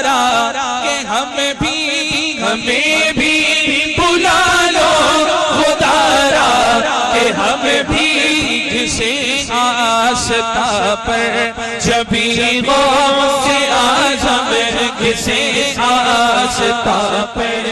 इशारा के हमें भी हमें भी बुला लो खुदारा, के हमें भी जिसे आस्था पर जबी वो से आज हमें किसे आस्था पर